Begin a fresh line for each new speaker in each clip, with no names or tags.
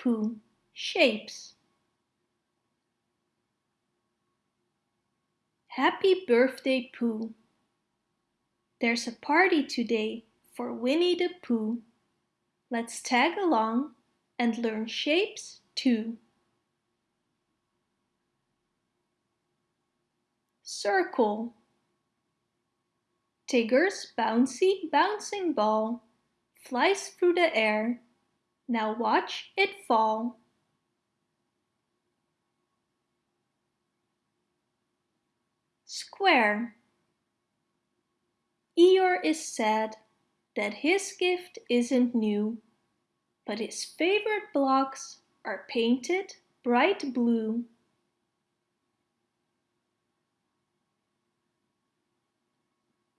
Pooh, Shapes Happy birthday, Pooh! There's a party today for Winnie the Pooh. Let's tag along and learn shapes too. Circle Tigger's bouncy bouncing ball flies through the air. Now watch it fall. Square Eeyore is sad that his gift isn't new, but his favorite blocks are painted bright blue.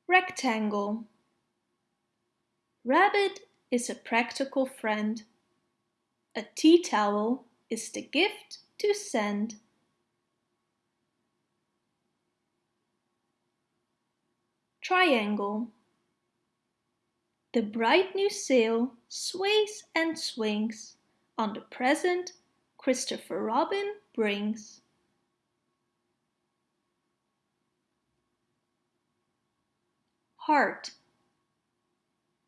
Rectangle Rabbit is a practical friend. A tea towel is the gift to send. Triangle The bright new sail sways and swings on the present Christopher Robin brings. Heart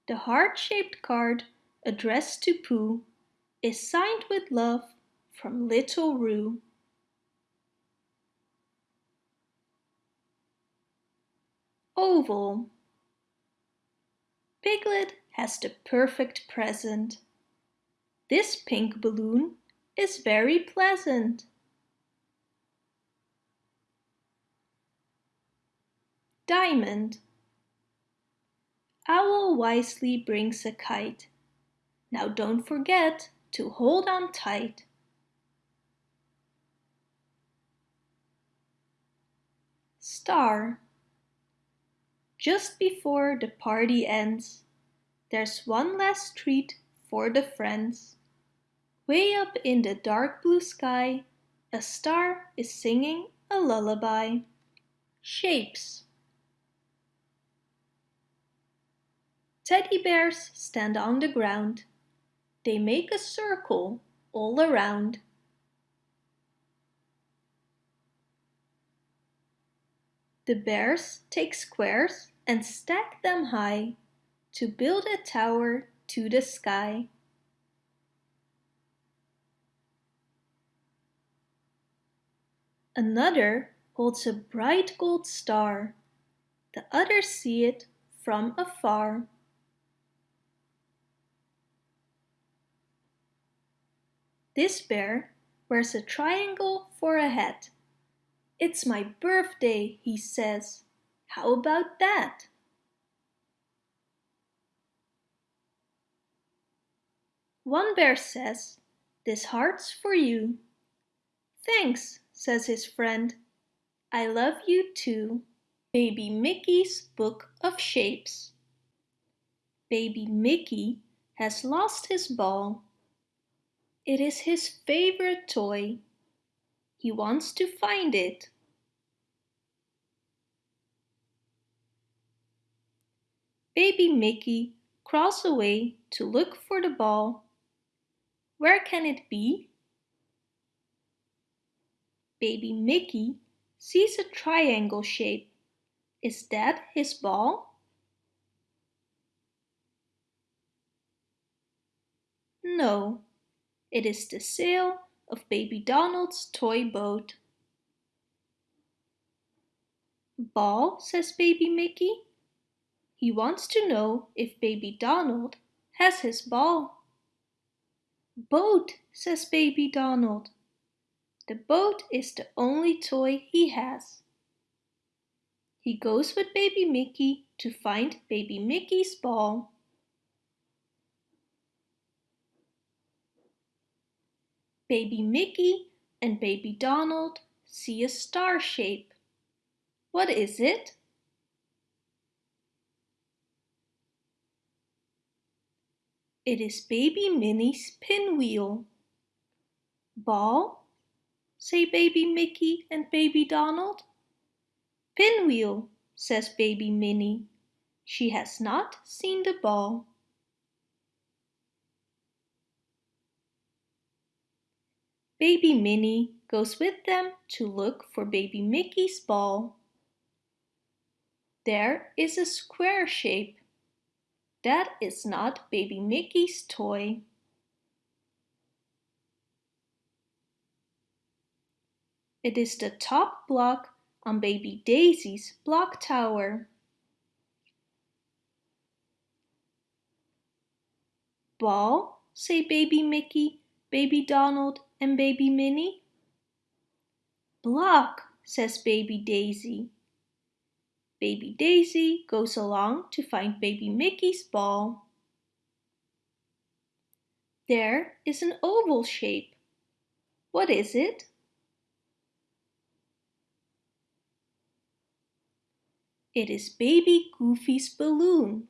The heart-shaped card addressed to Pooh is signed with love from Little Roo. Oval Piglet has the perfect present. This pink balloon is very pleasant. Diamond Owl wisely brings a kite. Now don't forget to hold on tight. Star Just before the party ends, there's one last treat for the friends. Way up in the dark blue sky, a star is singing a lullaby. Shapes Teddy bears stand on the ground. They make a circle all around. The bears take squares and stack them high to build a tower to the sky. Another holds a bright gold star. The others see it from afar. This bear wears a triangle for a hat. It's my birthday, he says. How about that? One bear says, this heart's for you. Thanks, says his friend. I love you too. Baby Mickey's Book of Shapes Baby Mickey has lost his ball. It is his favorite toy. He wants to find it. Baby Mickey crawls away to look for the ball. Where can it be? Baby Mickey sees a triangle shape. Is that his ball? No, it is the sail of Baby Donald's toy boat. Ball, says Baby Mickey. He wants to know if Baby Donald has his ball. Boat, says Baby Donald. The boat is the only toy he has. He goes with Baby Mickey to find Baby Mickey's ball. Baby Mickey and Baby Donald see a star shape. What is it? It is Baby Minnie's pinwheel. Ball? say Baby Mickey and Baby Donald. Pinwheel, says Baby Minnie. She has not seen the ball. Baby Minnie goes with them to look for Baby Mickey's ball. There is a square shape. That is not Baby Mickey's toy. It is the top block on Baby Daisy's block tower. Ball, say Baby Mickey, Baby Donald and Baby Minnie. Block, says Baby Daisy. Baby Daisy goes along to find Baby Mickey's ball. There is an oval shape. What is it? It is Baby Goofy's balloon.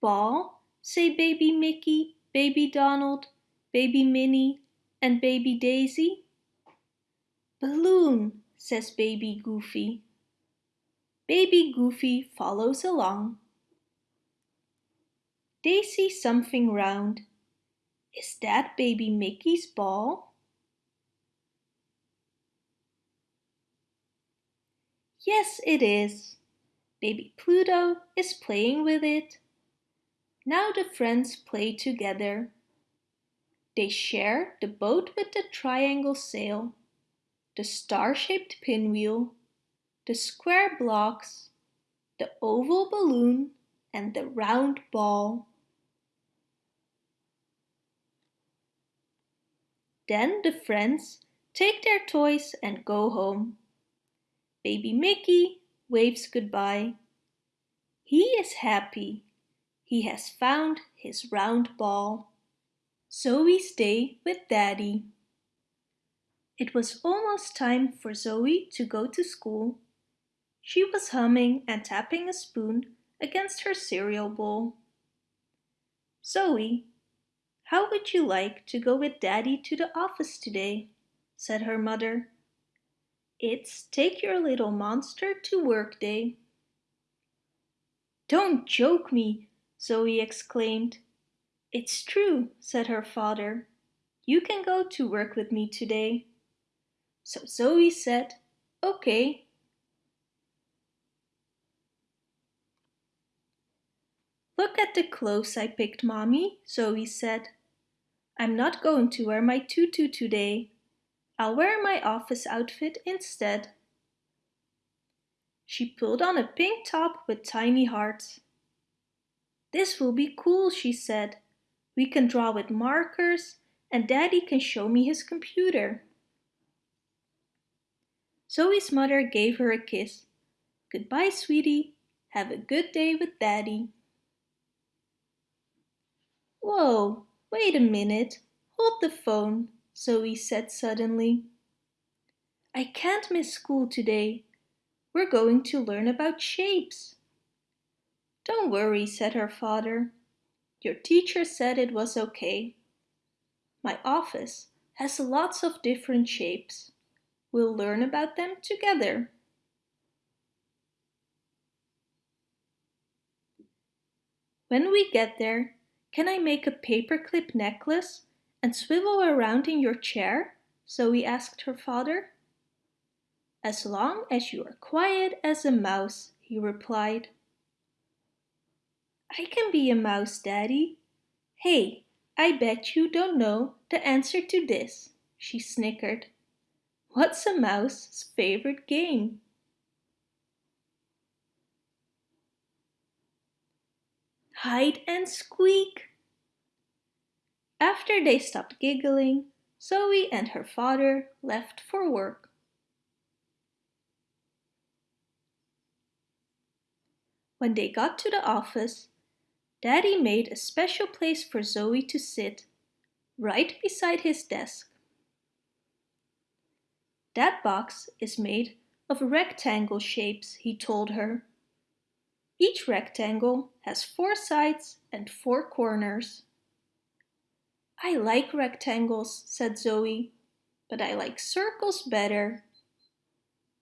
Ball, say Baby Mickey, Baby Donald, Baby Minnie, and Baby Daisy. Balloon, says Baby Goofy. Baby Goofy follows along. They see something round. Is that Baby Mickey's ball? Yes, it is. Baby Pluto is playing with it. Now the friends play together. They share the boat with the triangle sail, the star-shaped pinwheel, the square blocks, the oval balloon and the round ball. Then the friends take their toys and go home. Baby Mickey waves goodbye. He is happy. He has found his round ball. Zoe stay with Daddy. It was almost time for Zoe to go to school. She was humming and tapping a spoon against her cereal bowl. Zoe, how would you like to go with Daddy to the office today? said her mother. It's take your little monster to work day. Don't joke me, Zoe exclaimed. It's true, said her father. You can go to work with me today. So Zoe said, okay. Look at the clothes I picked, Mommy, Zoe said. I'm not going to wear my tutu today. I'll wear my office outfit instead. She pulled on a pink top with tiny hearts. This will be cool, she said. We can draw with markers and Daddy can show me his computer. Zoe's mother gave her a kiss. Goodbye, sweetie. Have a good day with Daddy. Whoa, wait a minute. Hold the phone, Zoe said suddenly. I can't miss school today. We're going to learn about shapes. Don't worry, said her father. Your teacher said it was okay. My office has lots of different shapes. We'll learn about them together. When we get there, can I make a paperclip necklace and swivel around in your chair? Zoe asked her father. As long as you are quiet as a mouse, he replied. I can be a mouse, Daddy. Hey, I bet you don't know the answer to this, she snickered. What's a mouse's favorite game? Hide and squeak. After they stopped giggling, Zoe and her father left for work. When they got to the office, Daddy made a special place for Zoe to sit, right beside his desk. That box is made of rectangle shapes, he told her. Each rectangle has four sides and four corners. I like rectangles, said Zoe, but I like circles better.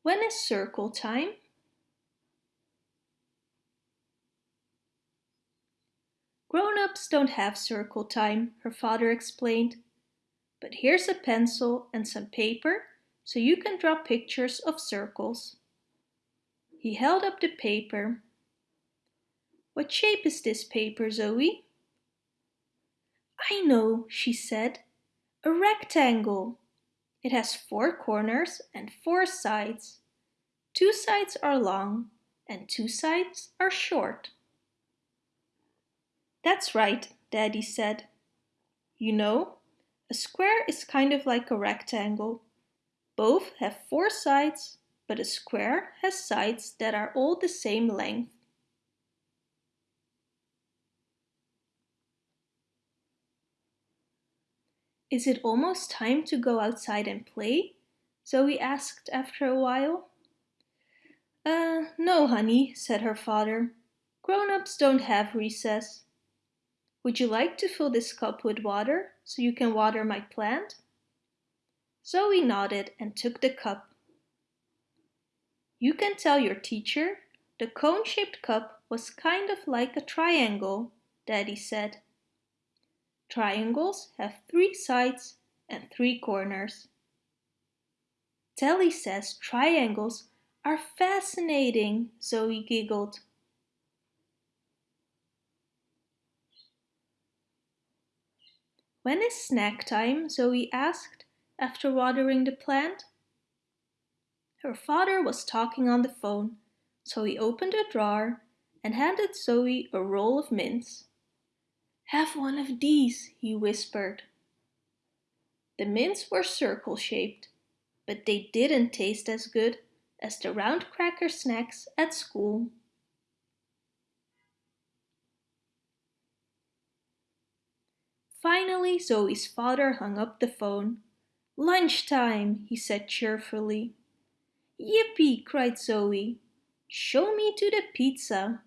When is circle time? Grown-ups don't have circle time, her father explained. But here's a pencil and some paper so you can draw pictures of circles. He held up the paper. What shape is this paper, Zoe? I know, she said. A rectangle. It has four corners and four sides. Two sides are long and two sides are short. That's right, Daddy said. You know, a square is kind of like a rectangle. Both have four sides, but a square has sides that are all the same length. Is it almost time to go outside and play? Zoe asked after a while. Uh, no, honey, said her father. Grown-ups don't have recess. Would you like to fill this cup with water so you can water my plant? Zoe nodded and took the cup. You can tell your teacher the cone-shaped cup was kind of like a triangle, Daddy said. Triangles have three sides and three corners. Telly says triangles are fascinating, Zoe giggled. When is snack time? Zoe asked after watering the plant. Her father was talking on the phone, so he opened a drawer and handed Zoe a roll of mints. Have one of these, he whispered. The mints were circle-shaped, but they didn't taste as good as the round cracker snacks at school. Finally, Zoe's father hung up the phone. Lunchtime, he said cheerfully. Yippee, cried Zoe. Show me to the pizza.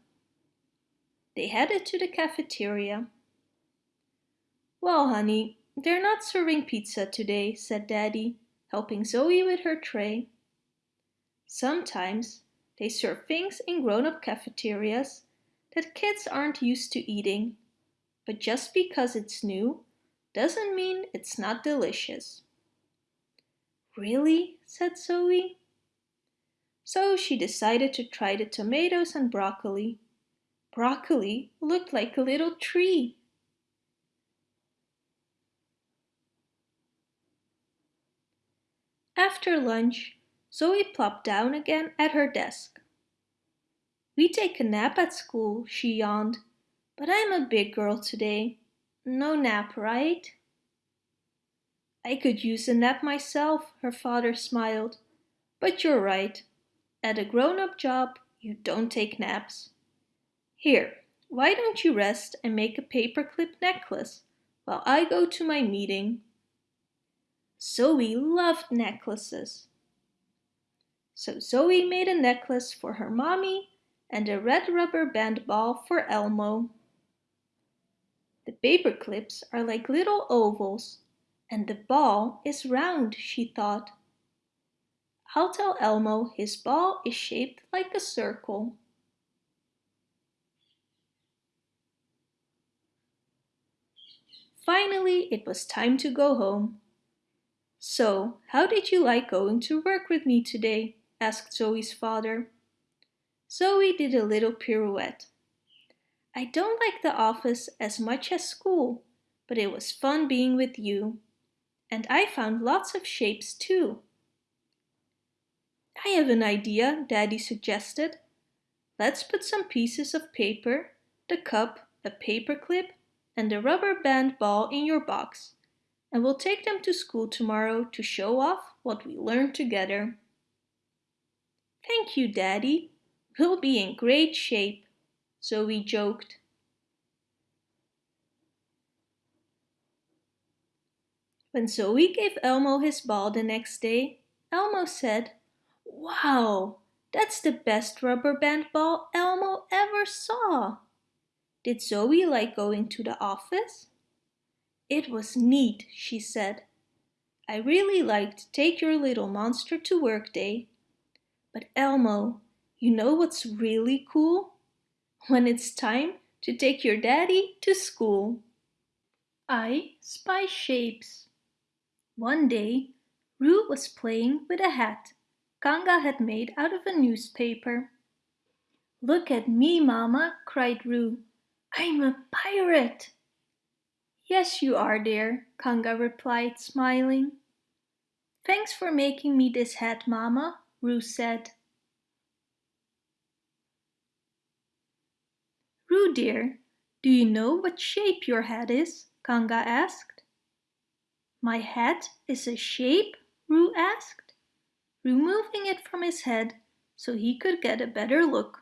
They headed to the cafeteria. Well, honey, they're not serving pizza today, said Daddy, helping Zoe with her tray. Sometimes they serve things in grown-up cafeterias that kids aren't used to eating, but just because it's new doesn't mean it's not delicious. Really? said Zoe. So she decided to try the tomatoes and broccoli. Broccoli looked like a little tree. After lunch, Zoe plopped down again at her desk. We take a nap at school, she yawned, but I'm a big girl today. No nap, right? I could use a nap myself, her father smiled. But you're right. At a grown-up job, you don't take naps. Here, why don't you rest and make a paperclip necklace while I go to my meeting? Zoe loved necklaces. So Zoe made a necklace for her mommy and a red rubber band ball for Elmo. The paper clips are like little ovals and the ball is round, she thought. I'll tell Elmo his ball is shaped like a circle. Finally, it was time to go home. So, how did you like going to work with me today? asked Zoe's father. Zoe did a little pirouette. I don't like the office as much as school, but it was fun being with you. And I found lots of shapes too. I have an idea, Daddy suggested. Let's put some pieces of paper, the cup, a paper clip, and a rubber band ball in your box, and we'll take them to school tomorrow to show off what we learned together. Thank you, Daddy. We'll be in great shape, Zoe joked. When Zoe gave Elmo his ball the next day, Elmo said, Wow, that's the best rubber band ball Elmo ever saw. Did Zoe like going to the office? It was neat, she said. I really liked Take Your Little Monster to Work Day. But Elmo, you know what's really cool? When it's time to take your daddy to school. I spy shapes. One day, Roo was playing with a hat Kanga had made out of a newspaper. Look at me, Mama, cried Roo. I'm a pirate. Yes, you are, dear, Kanga replied, smiling. Thanks for making me this hat, Mama, Roo said. Roo dear, do you know what shape your hat is? Kanga asked. My hat is a shape? Roo asked, removing it from his head so he could get a better look.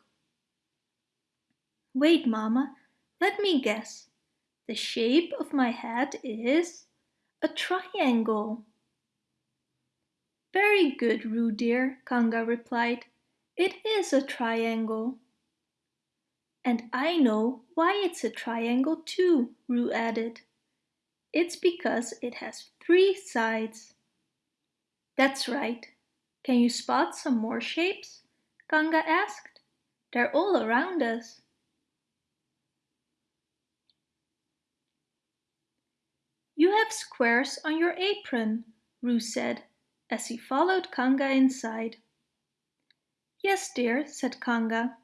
Wait, Mama, let me guess. The shape of my hat is a triangle. Very good, Roo dear, Kanga replied. It is a triangle. And I know why it's a triangle too, Roo added. It's because it has three sides. That's right. Can you spot some more shapes? Kanga asked. They're all around us. You have squares on your apron, Roo said, as he followed Kanga inside. Yes, dear, said Kanga.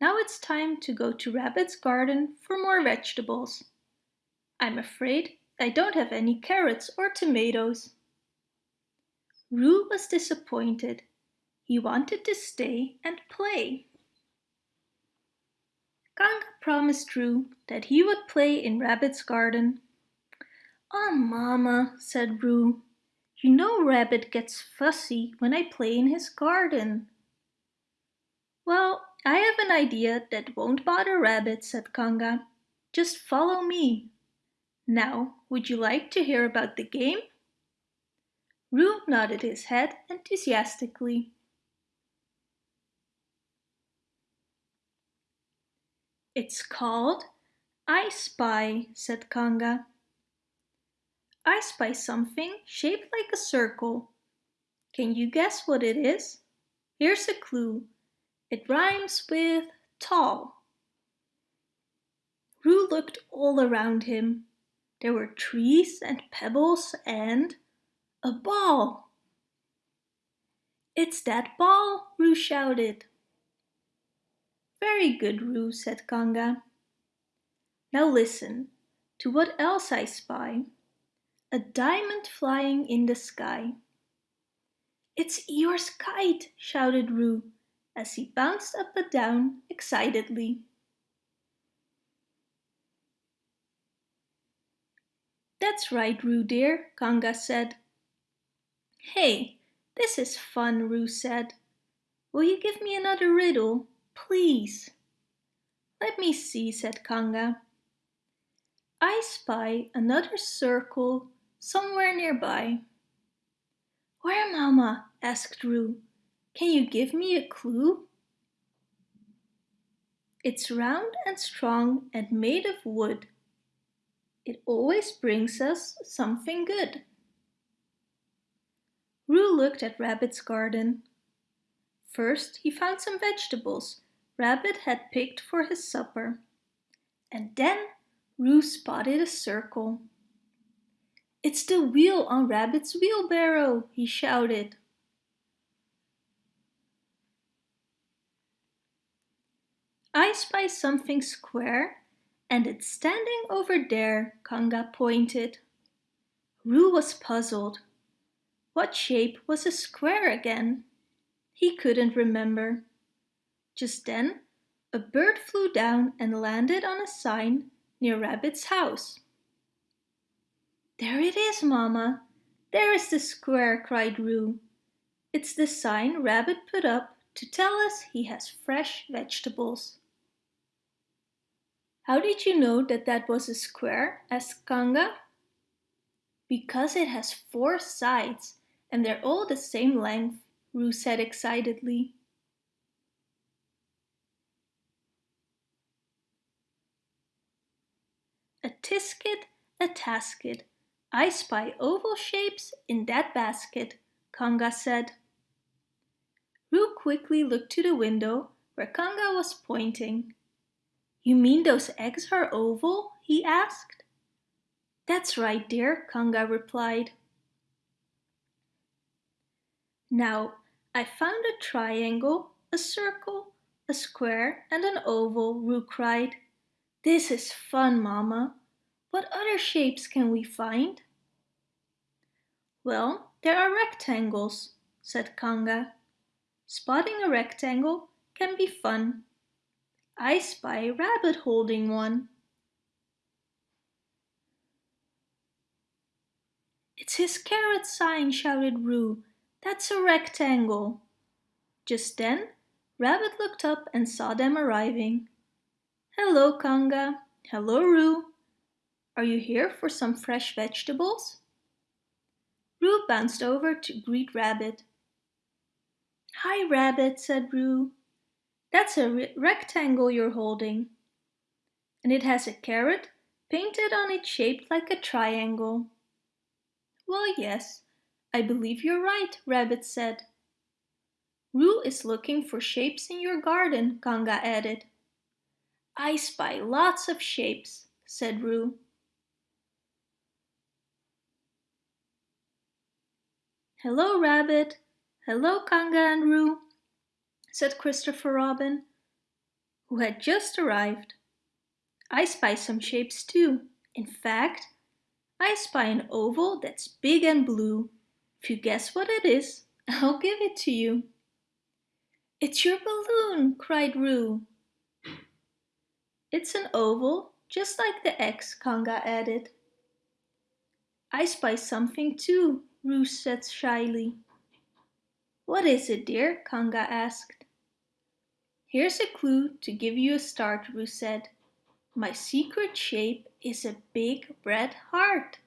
Now it's time to go to Rabbit's garden for more vegetables. I'm afraid I don't have any carrots or tomatoes. Roo was disappointed. He wanted to stay and play. Kanga promised Roo that he would play in Rabbit's garden Oh, Mama, said Roo. You know Rabbit gets fussy when I play in his garden. Well, I have an idea that won't bother Rabbit, said Kanga. Just follow me. Now, would you like to hear about the game? Roo nodded his head enthusiastically. It's called I Spy, said Kanga. I spy something shaped like a circle. Can you guess what it is? Here's a clue. It rhymes with tall. Roo looked all around him. There were trees and pebbles and a ball. It's that ball, Roo shouted. Very good, Roo, said Kanga. Now listen to what else I spy. A diamond flying in the sky. It's Eeyore's kite, shouted Roo as he bounced up and down excitedly. That's right, Roo dear, Kanga said. Hey, this is fun, Roo said. Will you give me another riddle, please? Let me see, said Kanga. I spy another circle somewhere nearby. Where, Mama? asked Roo. Can you give me a clue? It's round and strong and made of wood. It always brings us something good. Roo looked at Rabbit's garden. First he found some vegetables Rabbit had picked for his supper. And then Roo spotted a circle. It's the wheel on Rabbit's wheelbarrow, he shouted. I spy something square and it's standing over there, Kanga pointed. Roo was puzzled. What shape was a square again? He couldn't remember. Just then, a bird flew down and landed on a sign near Rabbit's house. There it is, Mama. There is the square, cried Roo. It's the sign Rabbit put up to tell us he has fresh vegetables. How did you know that that was a square? asked Kanga. Because it has four sides and they're all the same length, Roo said excitedly. A tisket, a tasket, I spy oval shapes in that basket, Kanga said. Roo quickly looked to the window where Kanga was pointing. You mean those eggs are oval? he asked. That's right, dear, Kanga replied. Now, I found a triangle, a circle, a square and an oval, Roo cried. This is fun, Mama. What other shapes can we find? Well, there are rectangles, said Kanga. Spotting a rectangle can be fun. I spy a rabbit holding one. It's his carrot sign, shouted Roo. That's a rectangle. Just then, Rabbit looked up and saw them arriving. Hello, Kanga. Hello, Roo. Are you here for some fresh vegetables? Roo bounced over to greet Rabbit. Hi, Rabbit, said Roo. That's a re rectangle you're holding. And it has a carrot painted on it shaped like a triangle. Well, yes, I believe you're right, Rabbit said. Roo is looking for shapes in your garden, Kanga added. I spy lots of shapes, said Roo. Hello, Rabbit. Hello, Kanga and Roo, said Christopher Robin, who had just arrived. I spy some shapes too. In fact, I spy an oval that's big and blue. If you guess what it is, I'll give it to you. It's your balloon, cried Roo. It's an oval, just like the X, Kanga added. I spy something too, Roo said shyly. What is it, dear? Kanga asked. Here's a clue to give you a start, Roo said. My secret shape is a big red heart.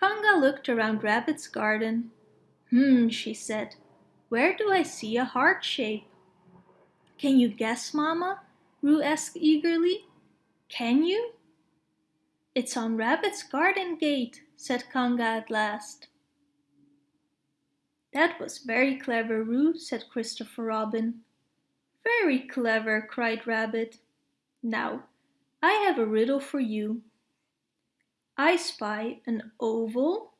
Kanga looked around Rabbit's garden. Hmm, she said. Where do I see a heart shape? Can you guess, Mama? Roo asked eagerly. Can you? It's on Rabbit's garden gate, said Kanga at last. That was very clever, Roo, said Christopher Robin. Very clever, cried Rabbit. Now, I have a riddle for you. I spy an oval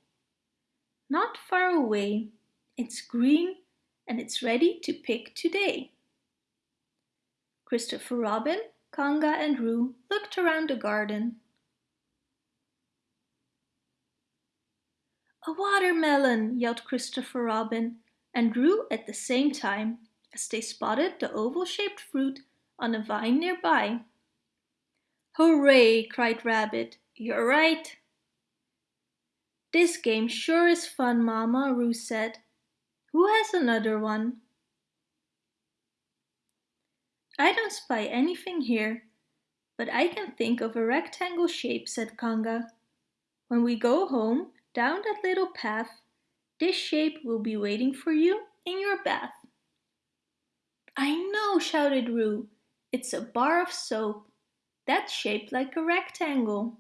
not far away. It's green and it's ready to pick today. Christopher Robin, Kanga and Roo looked around the garden. A watermelon, yelled Christopher Robin and Roo at the same time as they spotted the oval-shaped fruit on a vine nearby. Hooray, cried Rabbit. You're right. This game sure is fun, Mama, Roo said. Who has another one? I don't spy anything here, but I can think of a rectangle shape, said Kanga. When we go home, down that little path, this shape will be waiting for you in your bath. I know, shouted Roo. It's a bar of soap. That's shaped like a rectangle.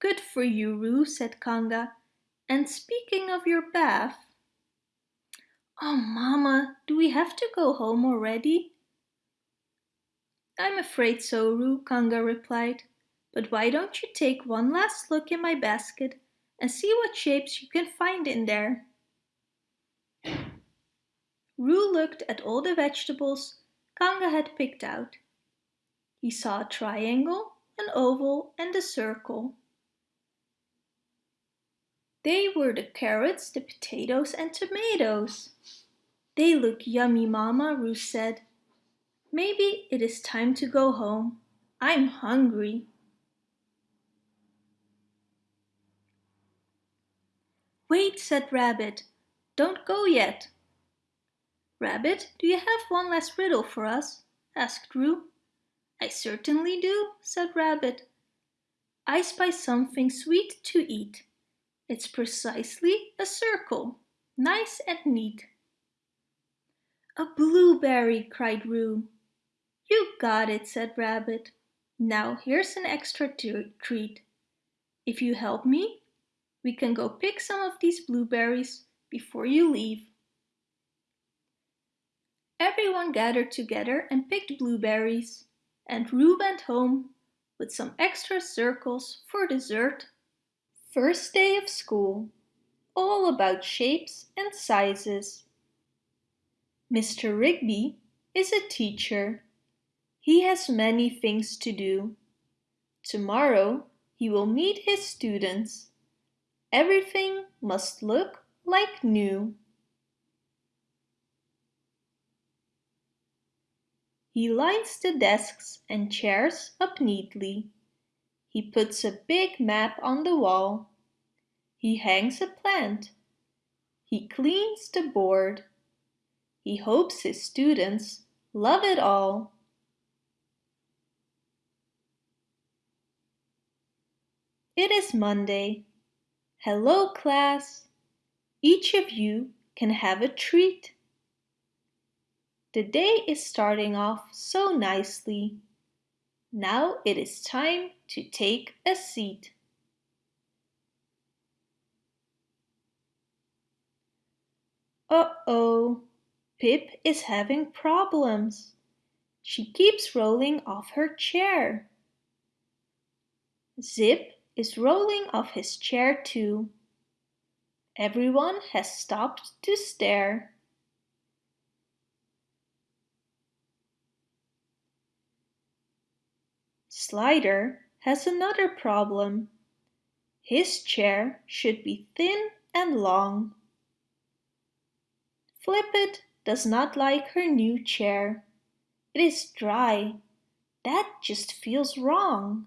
Good for you, Roo, said Kanga. And speaking of your bath... Oh, Mama, do we have to go home already? I'm afraid so, Roo, Kanga replied. But why don't you take one last look in my basket and see what shapes you can find in there? Roo looked at all the vegetables Kanga had picked out. He saw a triangle, an oval and a circle. They were the carrots, the potatoes and tomatoes. They look yummy, Mama, Roo said. Maybe it is time to go home. I'm hungry. Wait, said Rabbit. Don't go yet. Rabbit, do you have one last riddle for us? asked Roo. I certainly do, said Rabbit. I spy something sweet to eat. It's precisely a circle, nice and neat. A blueberry, cried Roo. You got it, said Rabbit. Now here's an extra treat. If you help me, we can go pick some of these blueberries before you leave. Everyone gathered together and picked blueberries, and Roo went home with some extra circles for dessert. First day of school, all about shapes and sizes. Mr. Rigby is a teacher. He has many things to do. Tomorrow he will meet his students. Everything must look like new. He lines the desks and chairs up neatly. He puts a big map on the wall. He hangs a plant. He cleans the board. He hopes his students love it all. It is Monday. Hello class. Each of you can have a treat. The day is starting off so nicely. Now it is time to take a seat. Uh-oh, Pip is having problems. She keeps rolling off her chair. Zip is rolling off his chair too. Everyone has stopped to stare. Slider has another problem. His chair should be thin and long. Flippet does not like her new chair. It is dry. That just feels wrong.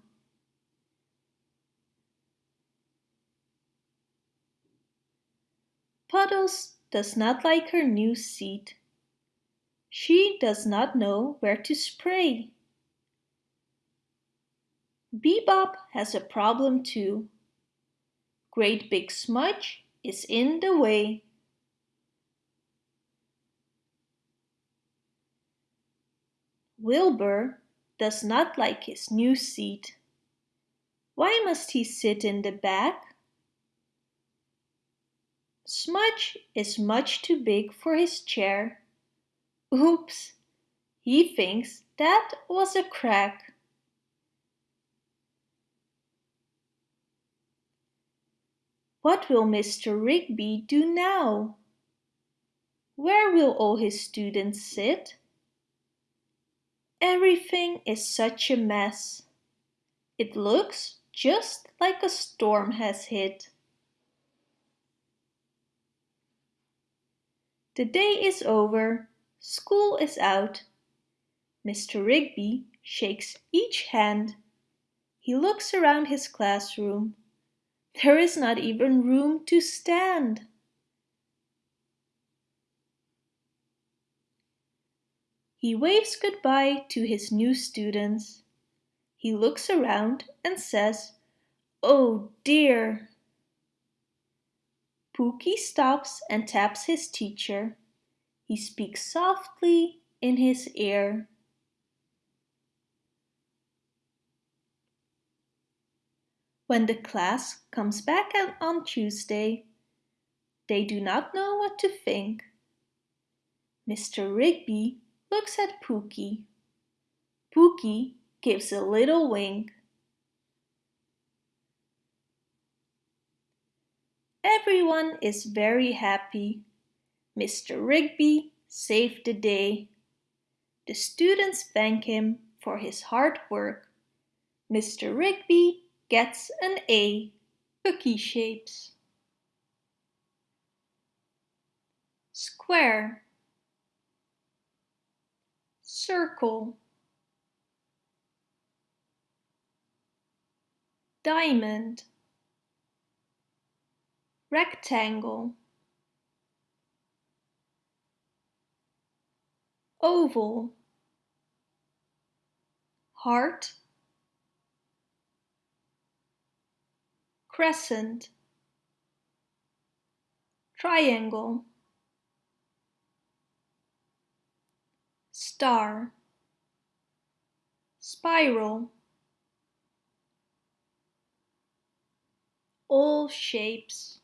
Puddles does not like her new seat. She does not know where to spray. Bebop has a problem too. Great Big Smudge is in the way. Wilbur does not like his new seat. Why must he sit in the back? Smudge is much too big for his chair. Oops! He thinks that was a crack. What will Mr. Rigby do now? Where will all his students sit? Everything is such a mess. It looks just like a storm has hit. The day is over, school is out. Mr. Rigby shakes each hand. He looks around his classroom. There is not even room to stand. He waves goodbye to his new students. He looks around and says, Oh dear. Pookie stops and taps his teacher. He speaks softly in his ear. When the class comes back on Tuesday, they do not know what to think. Mr. Rigby looks at Pookie. Pookie gives a little wink. Everyone is very happy. Mr. Rigby saved the day. The students thank him for his hard work. Mr. Rigby gets an A. Cookie shapes. Square. Circle. Diamond. Rectangle. Oval. Heart. Crescent. Triangle. Star. Spiral. All shapes